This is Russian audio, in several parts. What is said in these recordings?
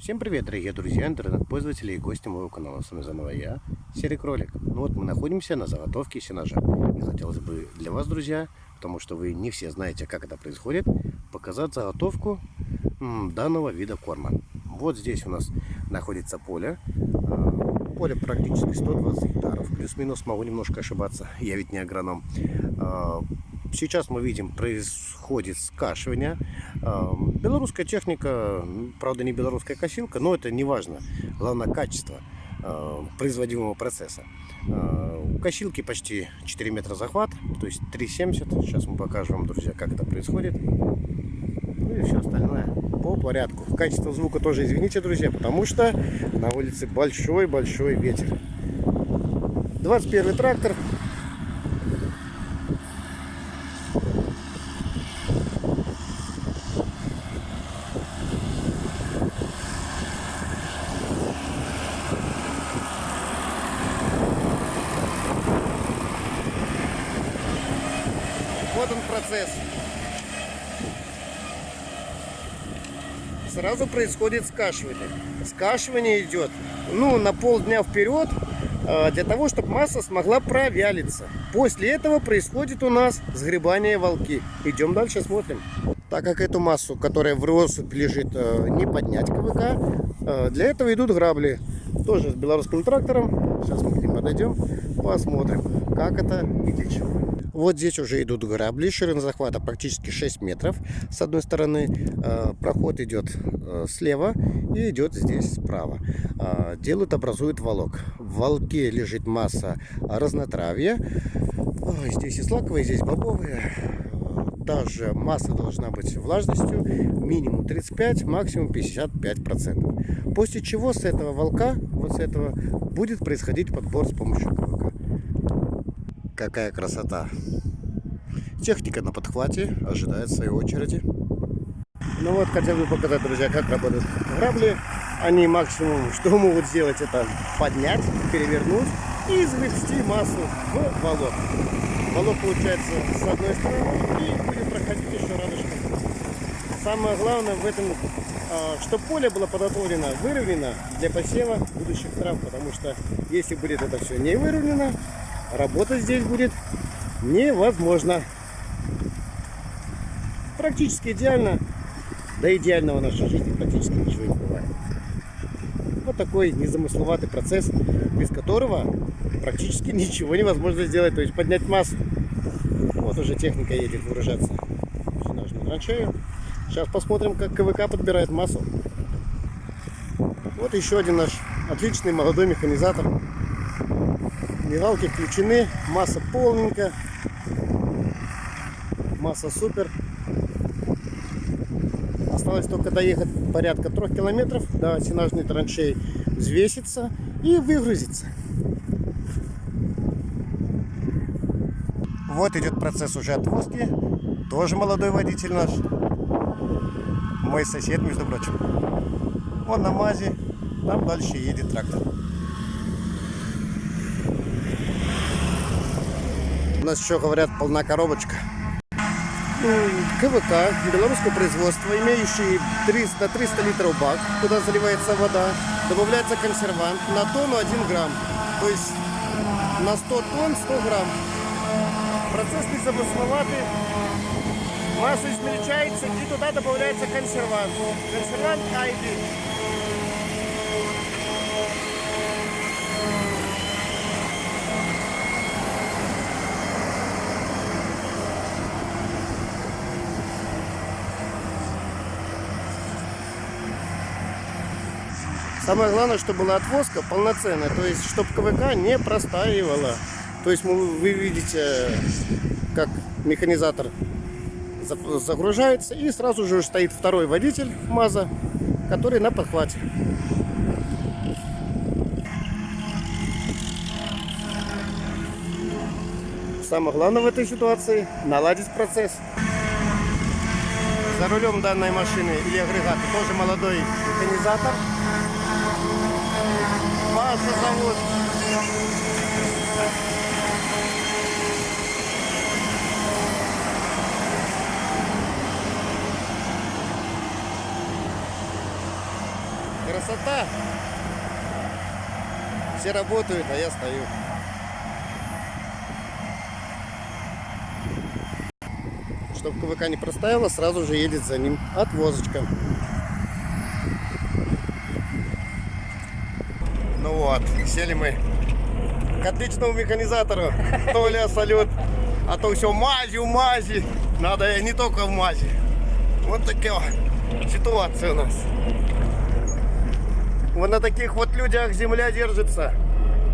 Всем привет, дорогие друзья, интернет-пользователи и гости моего канала. С вами заново я, Серый Кролик. Ну вот мы находимся на заготовке сенажа. И хотелось бы для вас, друзья, потому что вы не все знаете, как это происходит, показать заготовку данного вида корма. Вот здесь у нас находится поле. А, поле практически 120 гектаров. Плюс-минус могу немножко ошибаться. Я ведь не агроном. Сейчас мы видим, происходит скашивание. Белорусская техника, правда не белорусская косилка, но это не важно. Главное качество производимого процесса. У косилки почти 4 метра захват, то есть 3,70. Сейчас мы покажем друзья, как это происходит. Ну и все остальное по порядку. Качество звука тоже извините, друзья, потому что на улице большой-большой ветер. 21 трактор Вот он процесс. Сразу происходит скашивание. Скашивание идет ну, на полдня вперед, а, для того, чтобы масса смогла провялиться. После этого происходит у нас сгребание волки. Идем дальше, смотрим. Так как эту массу, которая в россыпь лежит, а, не поднять КВК, а, для этого идут грабли. Тоже с белорусским трактором. Сейчас мы к ним подойдем, посмотрим, как это и для чего. Вот здесь уже идут грабли, ширина захвата практически 6 метров. С одной стороны э, проход идет э, слева и идет здесь справа. Э, делают, образуют волок. В волке лежит масса разнотравья. Здесь и злаковые, здесь бобовые. Даже масса должна быть влажностью минимум 35, максимум 55 процентов. После чего с этого волка, вот с этого, будет происходить подбор с помощью КВК. Какая красота! Техника на подхвате, ожидает своей очереди. Ну вот, хотел бы показать, друзья, как работают грабли. Они максимум, что могут сделать, это поднять, перевернуть и завести массу в волок. Волок получается с одной стороны и будет проходить еще радужком. Самое главное в этом, а, чтобы поле было подготовлено, выровнено для посева будущих трав, потому что если будет это все не выровнено, работать здесь будет невозможно. Практически идеально. Да идеального в нашей жизни практически ничего не бывает. Вот такой незамысловатый процесс, без которого практически ничего невозможно сделать. То есть поднять массу. Вот уже техника едет выражаться. Нажму траншею. Сейчас посмотрим, как КВК подбирает массу. Вот еще один наш отличный молодой механизатор. Мигалки включены, масса полненькая, масса супер. Осталось только доехать порядка трех километров до сенажной траншеи, взвеситься и выгрузиться. Вот идет процесс уже отвозки. Тоже молодой водитель наш. Мой сосед, между прочим. Он на мазе. Там дальше едет трактор. Нас еще говорят полна коробочка. КВК белорусского производства, имеющий 300-300 литров бак, куда заливается вода, добавляется консервант на тонну 1 грамм. То есть на 100 тонн 100 грамм. Процесс незамысловатый. Масса измельчается и туда добавляется консервант. Консервант Айди. Самое главное, чтобы была отвозка полноценная, то есть, чтобы КВК не простаивала. То есть, вы видите, как механизатор загружается, и сразу же стоит второй водитель МАЗа, который на подхвате. Самое главное в этой ситуации наладить процесс. За рулем данной машины или агрегата тоже молодой механизатор. Паша зовут. Красота! Все работают, а я стою. Чтобы КВК не проставила, сразу же едет за ним отвозочка. Ну вот, сели мы к отличному механизатору. Толя, салют. А то все мази, в мази. Надо не только в мази. Вот такая ситуация у нас. Вот на таких вот людях земля держится.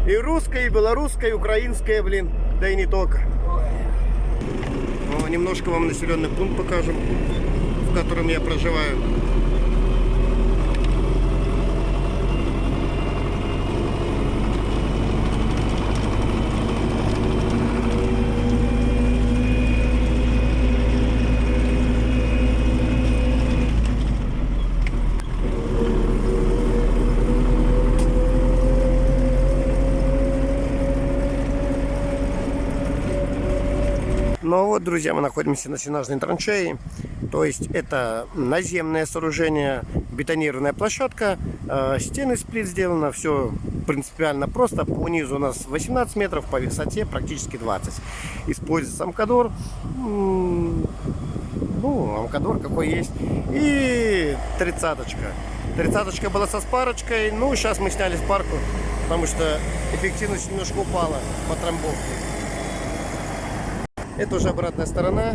И русская, и белорусская, и украинская, блин. Да и не только. Ну, немножко вам населенный пункт покажем, в котором я проживаю. Ну вот, друзья, мы находимся на сенажной траншеи. То есть это наземное сооружение, бетонированная площадка, э, стены сплит сделано, все принципиально просто. По низу у нас 18 метров, по высоте практически 20. Используется амкадор. Ну, амкадор какой есть. И тридцаточка. Тридцаточка была со спарочкой. Ну, сейчас мы сняли спарку, потому что эффективность немножко упала по трамбовке. Это уже обратная сторона.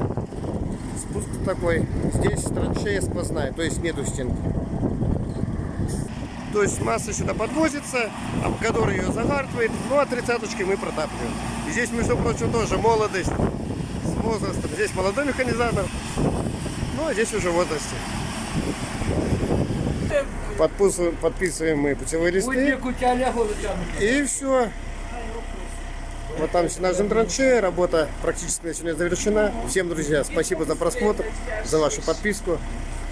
Спуск такой. Здесь траншея сквозная, то есть нету стенки. То есть масса сюда подвозится, Амкадор ее загартывает, ну а тридцаточкой мы протапливаем. И здесь, между прочим, тоже молодость с возрастом. Здесь молодой механизатор, ну а здесь уже в возрасте. Подписываем, подписываем мы путевые листы. И все. Вот там сенажем траншея, работа практически на сегодня завершена. Всем, друзья, спасибо за просмотр, за вашу подписку,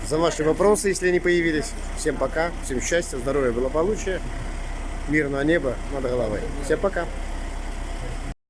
за ваши вопросы, если они появились. Всем пока, всем счастья, здоровья, благополучия, мирного неба над головой. Всем пока.